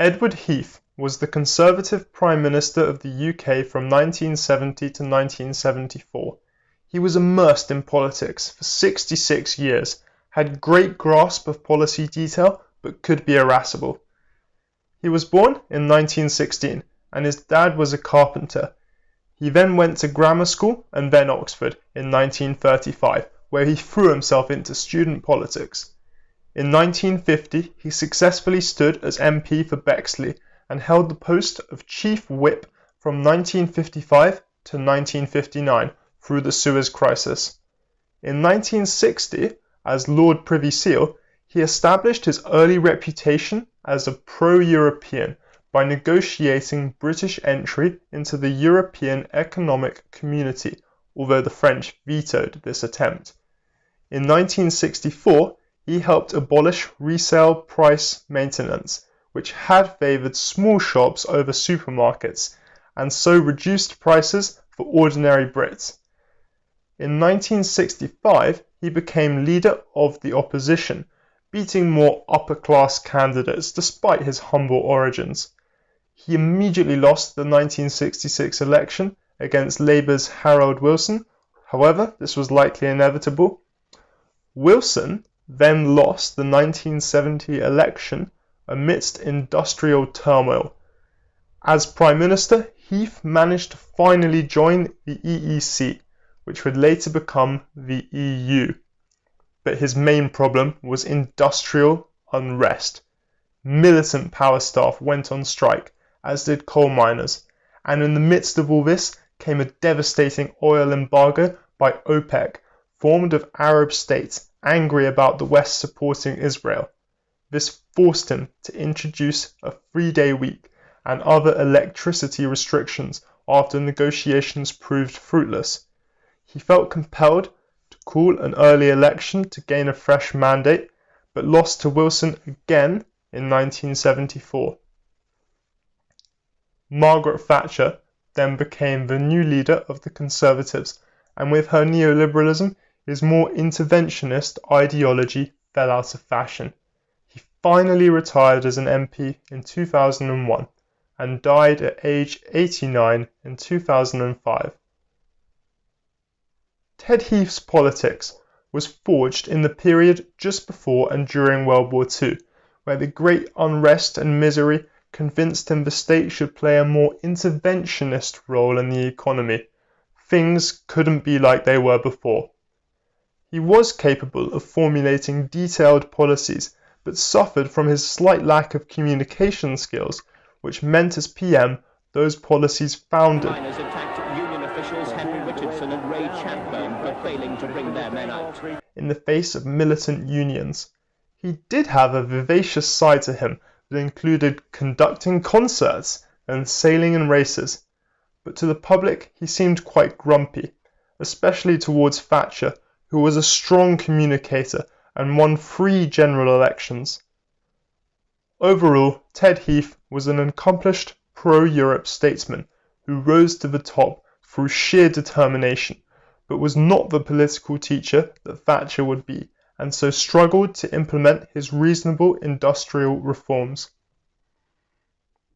Edward Heath was the Conservative Prime Minister of the UK from 1970 to 1974. He was immersed in politics for 66 years, had great grasp of policy detail, but could be irascible. He was born in 1916 and his dad was a carpenter. He then went to grammar school and then Oxford in 1935, where he threw himself into student politics. In 1950 he successfully stood as MP for Bexley and held the post of Chief Whip from 1955 to 1959 through the Suez Crisis. In 1960, as Lord Privy Seal, he established his early reputation as a pro-European by negotiating British entry into the European Economic Community, although the French vetoed this attempt. In 1964 he helped abolish resale price maintenance, which had favoured small shops over supermarkets, and so reduced prices for ordinary Brits. In 1965 he became leader of the opposition, beating more upper-class candidates despite his humble origins. He immediately lost the 1966 election against Labour's Harold Wilson, however this was likely inevitable. Wilson then lost the 1970 election amidst industrial turmoil. As Prime Minister, Heath managed to finally join the EEC, which would later become the EU. But his main problem was industrial unrest. Militant power staff went on strike, as did coal miners, and in the midst of all this came a devastating oil embargo by OPEC, formed of Arab states angry about the West supporting Israel. This forced him to introduce a three day week and other electricity restrictions after negotiations proved fruitless. He felt compelled to call an early election to gain a fresh mandate, but lost to Wilson again in 1974. Margaret Thatcher then became the new leader of the Conservatives, and with her neoliberalism his more interventionist ideology fell out of fashion. He finally retired as an MP in 2001 and died at age 89 in 2005. Ted Heath's politics was forged in the period just before and during World War II, where the great unrest and misery convinced him the state should play a more interventionist role in the economy. Things couldn't be like they were before. He was capable of formulating detailed policies, but suffered from his slight lack of communication skills, which meant as PM those policies founded in the face of militant unions. He did have a vivacious side to him that included conducting concerts and sailing in races, but to the public he seemed quite grumpy, especially towards Thatcher who was a strong communicator and won three general elections. Overall, Ted Heath was an accomplished pro-Europe statesman who rose to the top through sheer determination, but was not the political teacher that Thatcher would be, and so struggled to implement his reasonable industrial reforms.